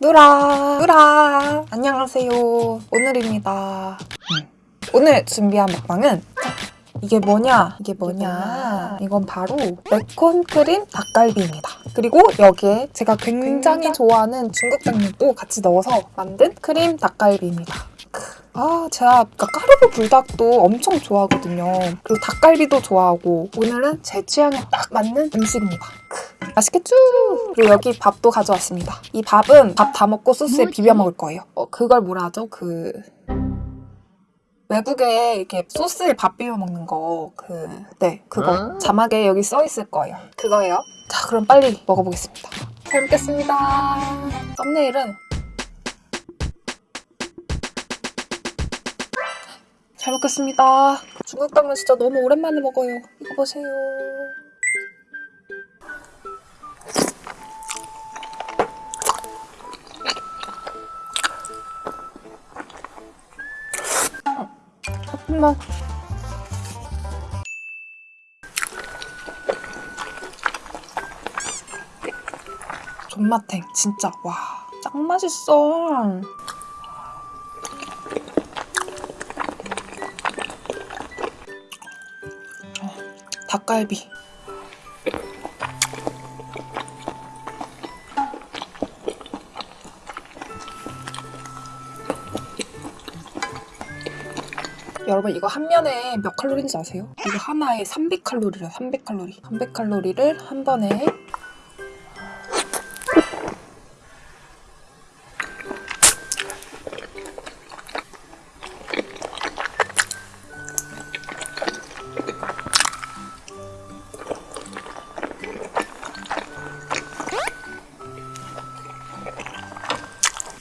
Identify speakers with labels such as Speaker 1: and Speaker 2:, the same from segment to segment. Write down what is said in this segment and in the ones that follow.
Speaker 1: 누라 누라. 안녕하세요. 오늘입니다. 음. 오늘 준비한 먹방은 이게 뭐냐? 이게 뭐냐? 이건 바로 매콘 크림 닭갈비입니다. 그리고 여기에 제가 굉장히 좋아하는 중국 당면도 같이 넣어서 만든 크림 닭갈비입니다. 아 제가 까르보 불닭도 엄청 좋아하거든요. 그리고 닭갈비도 좋아하고 오늘은 제 취향에 딱 맞는 음식입니다 맛있겠죠? 그리고 여기 밥도 가져왔습니다. 이 밥은 밥 다 먹고 소스에 비벼 먹을 거예요. 어, 그걸 뭐라 하죠? 그... 외국에 이렇게 소스에 밥 비벼 먹는 거, 그, 네, 그거. 자막에 여기 써 있을 거예요. 그거예요. 자, 그럼 빨리 먹어보겠습니다. 잘 먹겠습니다. 썸네일은 잘 먹겠습니다. 중국 당면 진짜 너무 오랜만에 먹어요. 이거 보세요. 잠깐만. 존맛탱 진짜. 와 짱 맛있어. 어, 닭갈비 여러분 이거 한 면에 몇 칼로리인지 아세요? 이거 하나에 300칼로리래요 300칼로리 300칼로리를 한 번에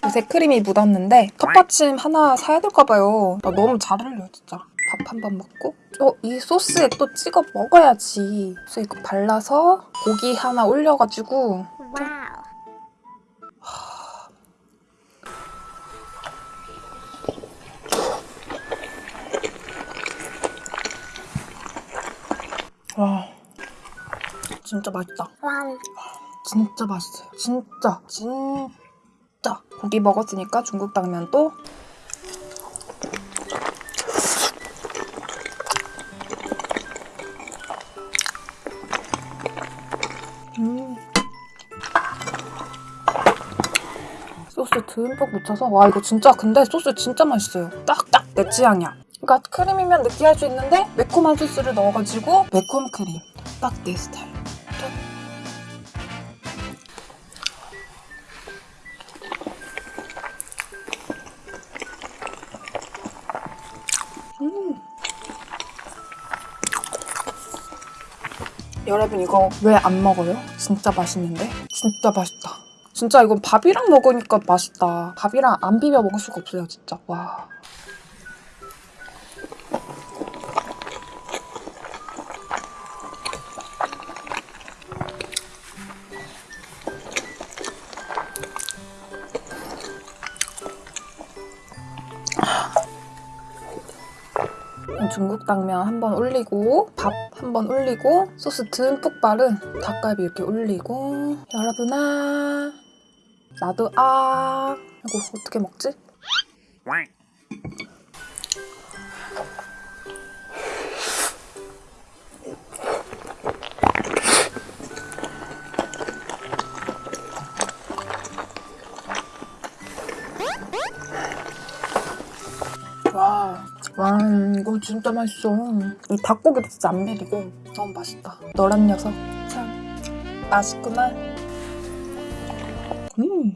Speaker 1: 요새 크림이 묻었는데 컵받침 하나 사야 될까 봐요. 나 너무 잘 어울려 진짜. 밥 한 번 먹고 어, 이 소스에 또 찍어 먹어야지. 그래서 이거 발라서 고기 하나 올려가지고
Speaker 2: wow.
Speaker 1: 와 진짜 맛있다.
Speaker 2: wow.
Speaker 1: 진짜 맛있어요. 진짜 진짜 고기 먹었으니까 중국 당면도 음. 소스 듬뿍 묻혀서 와 이거 진짜 근데 소스 진짜 맛있어요. 딱딱 내 취향이야. 그러니까 크림이면 느끼할 수 있는데 매콤한 소스를 넣어가지고 매콤 크림 딱 내 스타일. 여러분 이거 왜 안 먹어요? 진짜 맛있는데? 진짜 맛있다. 진짜 이건 밥이랑 먹으니까 맛있다. 밥이랑 안 비벼 먹을 수가 없어요, 진짜. 와. 중국 당면 한번 올리고 밥 한번 올리고 소스 듬뿍 바른 닭갈비 이렇게 올리고 여러분아 나도 아 이거 어떻게 먹지? 와, 와 이거 진짜 맛있어. 이 닭고기도 진짜 안 비리고 너무 맛있다. 너란 녀석 참 맛있구나. 음.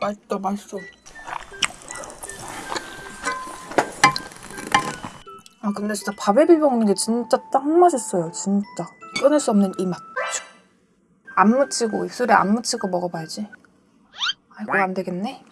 Speaker 1: 맛있다, 맛있어. 아 근데 진짜 밥에 비벼 먹는 게 진짜 딱 맛있어요 진짜. 끊을 수 없는 이 맛. 안 묻히고 입술에 안 묻히고 먹어봐야지. 아이고 안 되겠네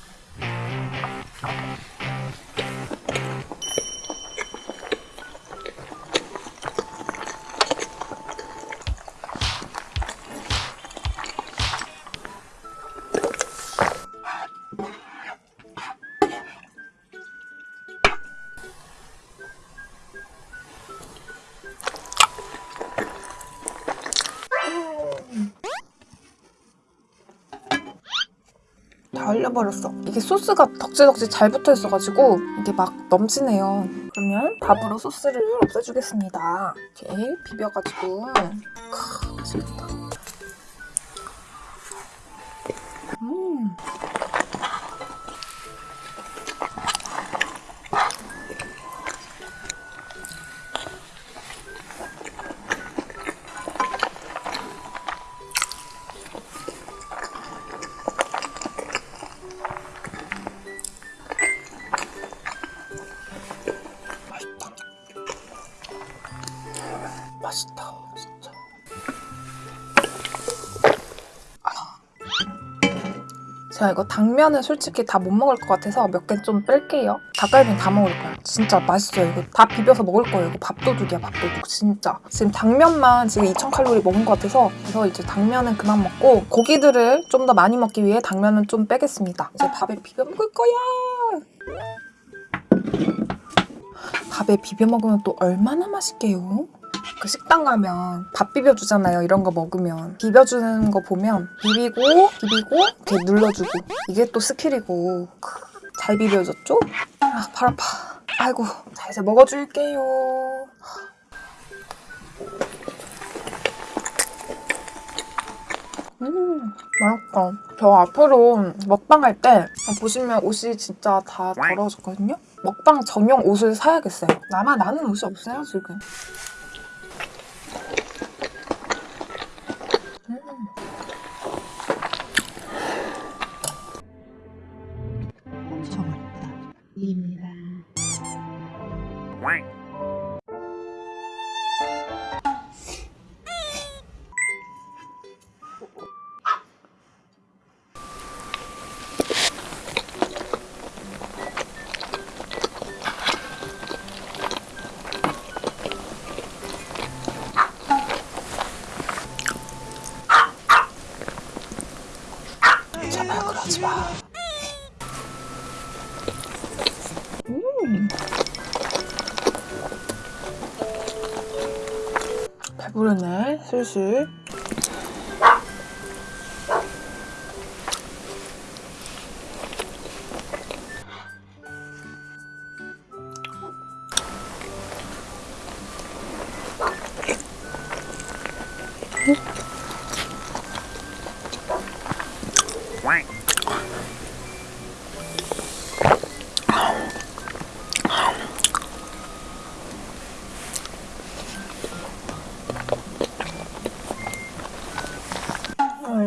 Speaker 1: 말려버렸어. 이게 소스가 덕지덕지 잘 붙어 있어가지고 이게 막 넘치네요. 그러면 밥으로 소스를 없애주겠습니다. 이렇게 비벼가지고 크, 맛있겠다. 음. 제가 이거 당면은 솔직히 다 못 먹을 것 같아서 몇 개 좀 뺄게요. 닭갈비는 다 먹을 거야. 진짜 맛있어요. 이거 다 비벼서 먹을 거예요. 이거 밥도둑이야, 밥도둑. 진짜. 지금 당면만 지금 2000칼로리 먹은 것 같아서 그래서 이제 당면은 그만 먹고 고기들을 좀 더 많이 먹기 위해 당면은 좀 빼겠습니다. 이제 밥에 비벼 먹을 거야. 밥에 비벼 먹으면 또 얼마나 맛있게요? 그 식당 가면 밥 비벼주잖아요. 이런 거 먹으면 비벼주는 거 보면 비비고 비비고 이렇게 눌러주고 이게 또 스킬이고 크, 잘 비벼줬죠? 아, 발 아파. 아이고, 자 이제 먹어줄게요. 음, 맛있다. 저 앞으로 먹방 할 때 보시면 옷이 진짜 다 더러워졌거든요? 먹방 전용 옷을 사야겠어요. 나만 아는 옷이 없어요, 지금. 제 배부르네, 슬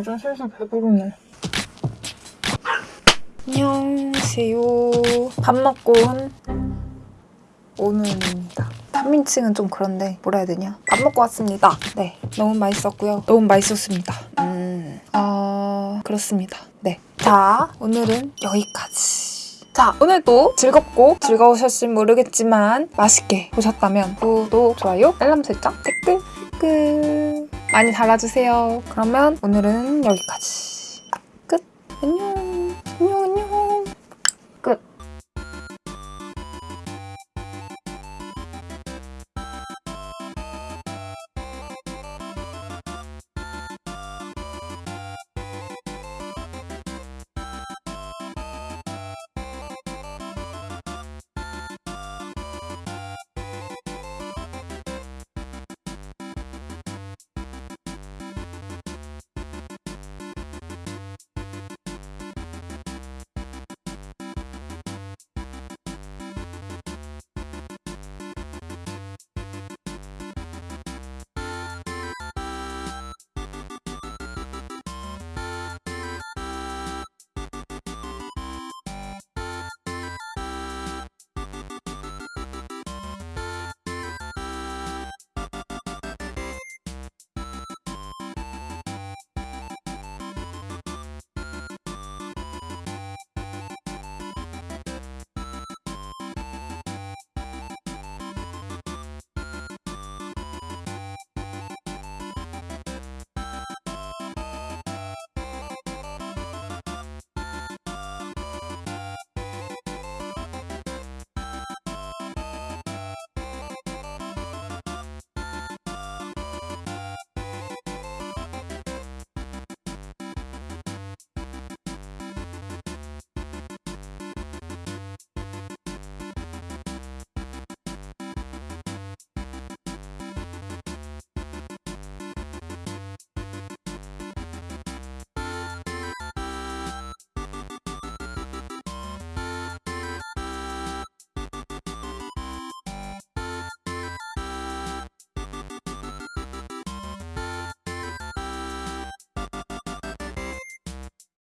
Speaker 1: 이제 슬슬 배부르네. 안녕하세요. 밥 먹고 온 오늘입니다. 한민증은 좀 그런데 뭐라 해야 되냐? 밥 먹고 왔습니다. 네, 너무 맛있었고요. 너무 맛있었습니다. 음, 아 그렇습니다. 네, 자 오늘은 여기까지. 자, 오늘도 즐겁고 즐거우셨을 모르겠지만 맛있게 보셨다면 구독, 좋아요, 알람 설정, 댓글 끝. 많이 달아주세요. 그러면 오늘은 여기까지.